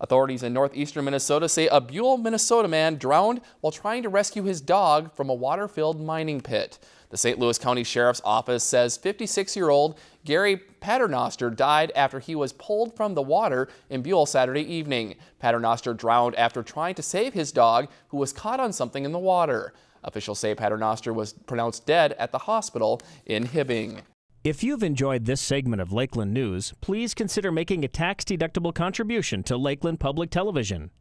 Authorities in northeastern Minnesota say a Buhl, Minnesota man drowned while trying to rescue his dog from a water-filled mining pit. The St. Louis County Sheriff's Office says 56-year-old Gary Paternoster died after he was pulled from the water in Buhl Saturday evening. Paternoster drowned after trying to save his dog, who was caught on something in the water. Officials say Paternoster was pronounced dead at the hospital in Hibbing. If you've enjoyed this segment of Lakeland News, please consider making a tax-deductible contribution to Lakeland Public Television.